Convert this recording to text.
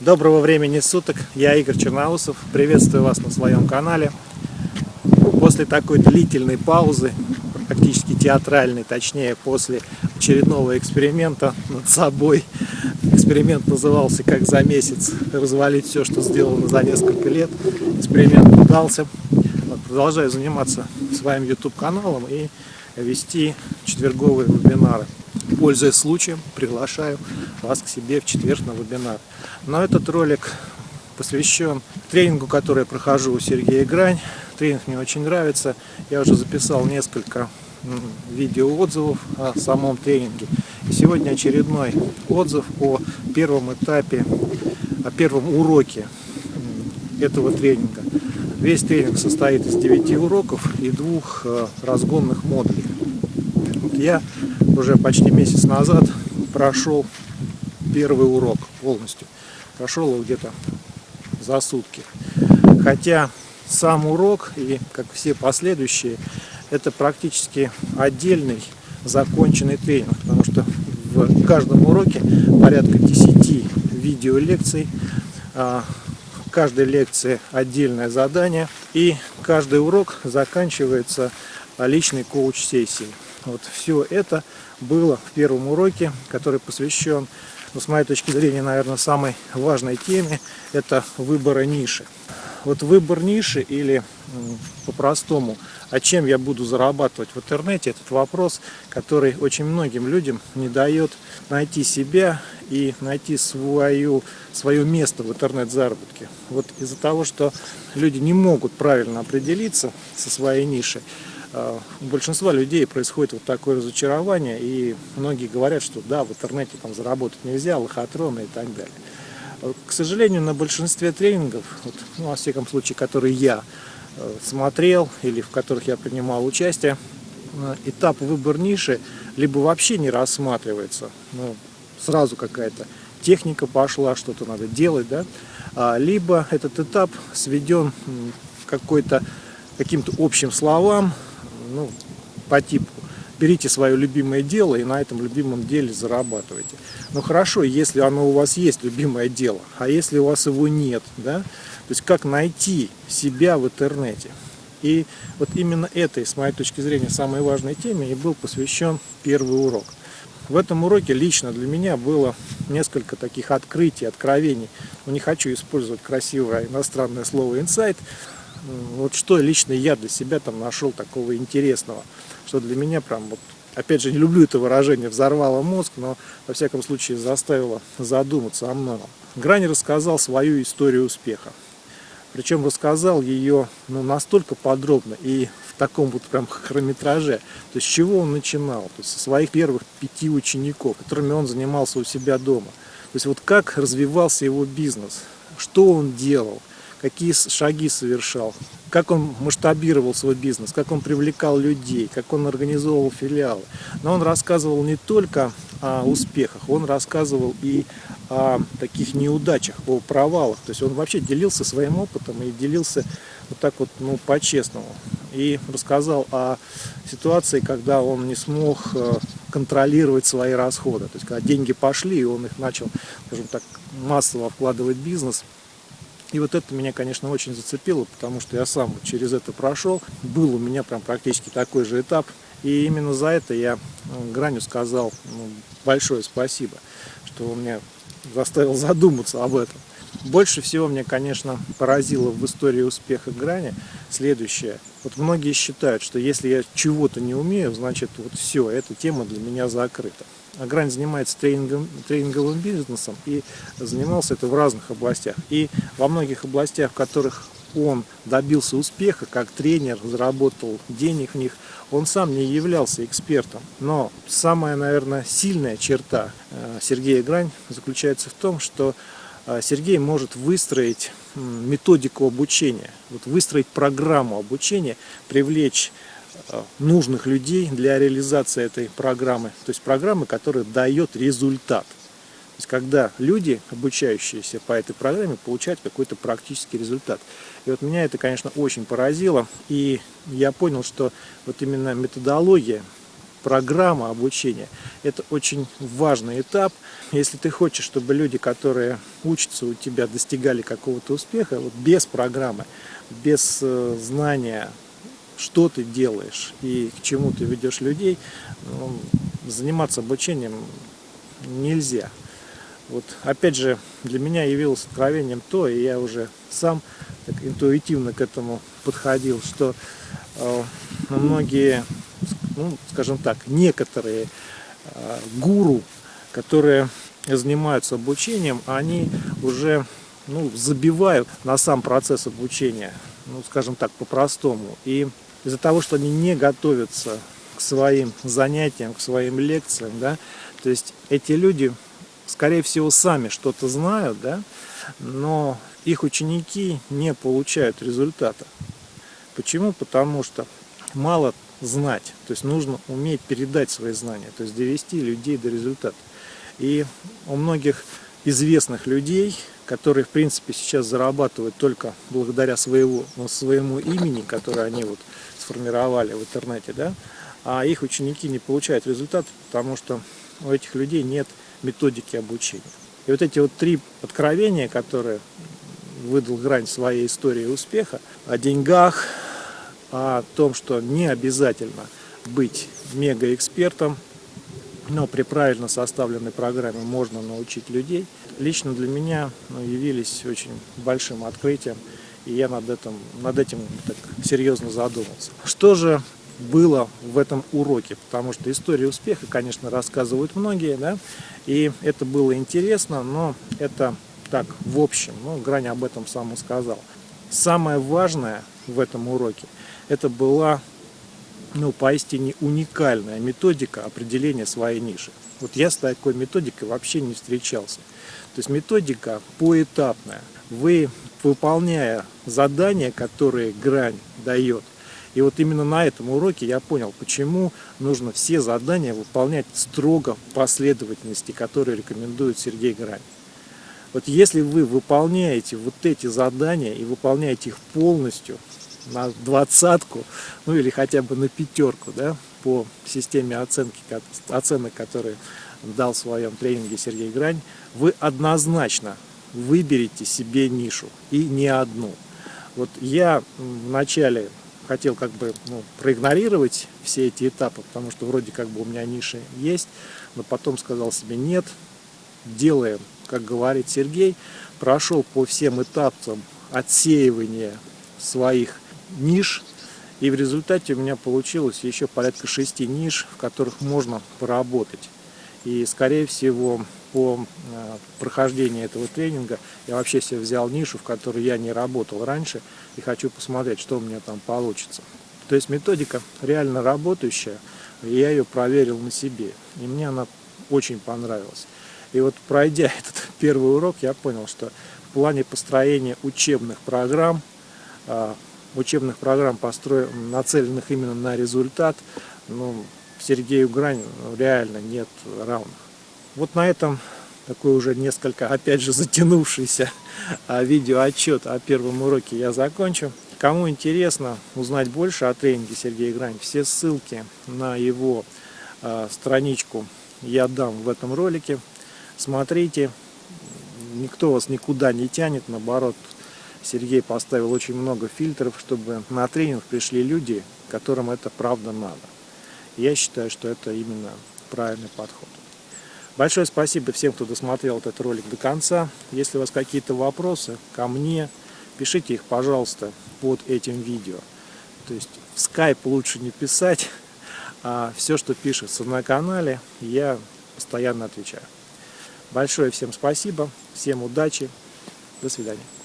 Доброго времени суток, я Игорь Черноусов, приветствую вас на своем канале. После такой длительной паузы, практически театральной, точнее после очередного эксперимента над собой, эксперимент назывался «Как за месяц развалить все, что сделано за несколько лет», эксперимент удался, продолжаю заниматься своим YouTube каналом и вести четверговые вебинары. Пользуясь случаем, приглашаю вас к себе в четверг на вебинар. Но этот ролик посвящен тренингу, который я прохожу у Сергея Грань. Тренинг мне очень нравится. Я уже записал несколько видеоотзывов о самом тренинге. И сегодня очередной отзыв о первом этапе, о первом уроке этого тренинга. Весь тренинг состоит из 9 уроков и двух э, разгонных модулей. Я уже почти месяц назад прошел первый урок полностью. Прошел его где-то за сутки. Хотя сам урок и как все последующие, это практически отдельный законченный тренинг, потому что в каждом уроке порядка 10 видеолекций, а, каждой лекции отдельное задание, и каждый урок заканчивается личной коуч-сессией. Вот все это было в первом уроке, который посвящен, ну, с моей точки зрения, наверное, самой важной теме, это выбора ниши. Вот выбор ниши или по-простому, а чем я буду зарабатывать в интернете, этот вопрос, который очень многим людям не дает найти себя и найти свою, свое место в интернет-заработке. Вот из-за того, что люди не могут правильно определиться со своей нишей, у большинства людей происходит вот такое разочарование, и многие говорят, что да, в интернете там заработать нельзя, лохотроны и так далее. К сожалению, на большинстве тренингов, вот, ну, во всяком случае, которые я э, смотрел или в которых я принимал участие, э, этап выбор ниши либо вообще не рассматривается, ну, сразу какая-то техника пошла, что-то надо делать, да, а, либо этот этап сведен какой-то каким-то общим словам, ну, по типу берите свое любимое дело и на этом любимом деле зарабатывайте. Ну хорошо, если оно у вас есть, любимое дело, а если у вас его нет, да, то есть как найти себя в интернете. И вот именно этой, с моей точки зрения, самой важной теме и был посвящен первый урок. В этом уроке лично для меня было несколько таких открытий, откровений. Но не хочу использовать красивое иностранное слово «инсайт», вот что лично я для себя там нашел такого интересного, что для меня прям вот, опять же, не люблю это выражение, взорвало мозг, но во всяком случае заставило задуматься о многом. Грани рассказал свою историю успеха. Причем рассказал ее ну, настолько подробно и в таком вот прям хронометраже. То есть с чего он начинал? То есть со своих первых пяти учеников, которыми он занимался у себя дома. То есть вот как развивался его бизнес, что он делал, какие шаги совершал, как он масштабировал свой бизнес, как он привлекал людей, как он организовывал филиалы. Но он рассказывал не только о успехах, он рассказывал и о таких неудачах, о провалах. То есть он вообще делился своим опытом и делился вот так вот, ну, по-честному. И рассказал о ситуации, когда он не смог э, контролировать свои расходы. То есть, когда деньги пошли, и он их начал, скажем так, массово вкладывать в бизнес – и вот это меня, конечно, очень зацепило, потому что я сам через это прошел. Был у меня прям практически такой же этап. И именно за это я ну, Граню сказал ну, большое спасибо, что он меня заставил задуматься об этом. Больше всего мне, конечно, поразило в истории успеха Грани следующее. Вот многие считают, что если я чего-то не умею, значит вот все, эта тема для меня закрыта. Грань занимается тренингом, тренинговым бизнесом и занимался это в разных областях. И во многих областях, в которых он добился успеха как тренер, заработал денег в них, он сам не являлся экспертом. Но самая, наверное, сильная черта э, Сергея Грань заключается в том, что Сергей может выстроить методику обучения, вот выстроить программу обучения, привлечь Э, нужных людей для реализации этой программы. То есть программы, которая дает результат. То есть когда люди, обучающиеся по этой программе, получают какой-то практический результат. И вот меня это, конечно, очень поразило. И я понял, что вот именно методология программа обучения – это очень важный этап. Если ты хочешь, чтобы люди, которые учатся у тебя, достигали какого-то успеха, вот без программы, без э, знания, что ты делаешь и к чему ты ведешь людей, ну, заниматься обучением нельзя. Вот, опять же, для меня явилось откровением то, и я уже сам так интуитивно к этому подходил, что э, многие, ну, скажем так, некоторые э, гуру, которые занимаются обучением, они уже ну, забивают на сам процесс обучения, ну, скажем так, по-простому. И из-за того, что они не готовятся к своим занятиям, к своим лекциям, да, то есть эти люди скорее всего, сами что-то знают, да, но их ученики не получают результата. Почему? Потому что мало знать, то есть нужно уметь передать свои знания, то есть довести людей до результата. И у многих известных людей, которые, в принципе, сейчас зарабатывают только благодаря своего, своему имени, которое они вот сформировали в интернете, да, а их ученики не получают результат, потому что у этих людей нет методики обучения. И вот эти вот три откровения, которые выдал Грань своей истории успеха, о деньгах, о том, что не обязательно быть мегаэкспертом, но при правильно составленной программе можно научить людей, лично для меня ну, явились очень большим открытием, и я над этим, над этим так серьезно задумался. Что же было в этом уроке, потому что историю успеха, конечно, рассказывают многие, да, и это было интересно, но это так, в общем, ну, Грань об этом сам сказал. Самое важное в этом уроке, это была, ну, поистине уникальная методика определения своей ниши. Вот я с такой методикой вообще не встречался. То есть методика поэтапная. Вы, выполняя задания, которые Грань дает, и вот именно на этом уроке я понял, почему нужно все задания выполнять строго в последовательности, которые рекомендует Сергей Грань. Вот если вы выполняете вот эти задания и выполняете их полностью на двадцатку, ну или хотя бы на пятерку, да, по системе оценки, оценок, которые дал в своем тренинге Сергей Грань, вы однозначно выберете себе нишу и не одну. Вот я в начале хотел как бы ну, проигнорировать все эти этапы, потому что вроде как бы у меня ниши есть, но потом сказал себе нет, делаем, как говорит Сергей, прошел по всем этапам отсеивания своих ниш, и в результате у меня получилось еще порядка шести ниш, в которых можно поработать. И скорее всего по э, прохождении этого тренинга я вообще себе взял нишу, в которой я не работал раньше, и хочу посмотреть, что у меня там получится. То есть методика реально работающая, я ее проверил на себе, и мне она очень понравилась. И вот пройдя этот первый урок, я понял, что в плане построения учебных программ, э, учебных программ, постро... нацеленных именно на результат, ну, Сергею Грань реально нет равных. Вот на этом такой уже несколько, опять же, затянувшийся а, видеоотчет о первом уроке я закончу. Кому интересно узнать больше о тренинге Сергея Грань, все ссылки на его э, страничку я дам в этом ролике. Смотрите, никто вас никуда не тянет, наоборот, Сергей поставил очень много фильтров, чтобы на тренинг пришли люди, которым это правда надо. Я считаю, что это именно правильный подход. Большое спасибо всем, кто досмотрел этот ролик до конца. Если у вас какие-то вопросы ко мне, пишите их, пожалуйста, под этим видео. То есть в Skype лучше не писать, а все, что пишется на канале, я постоянно отвечаю. Большое всем спасибо, всем удачи, до свидания.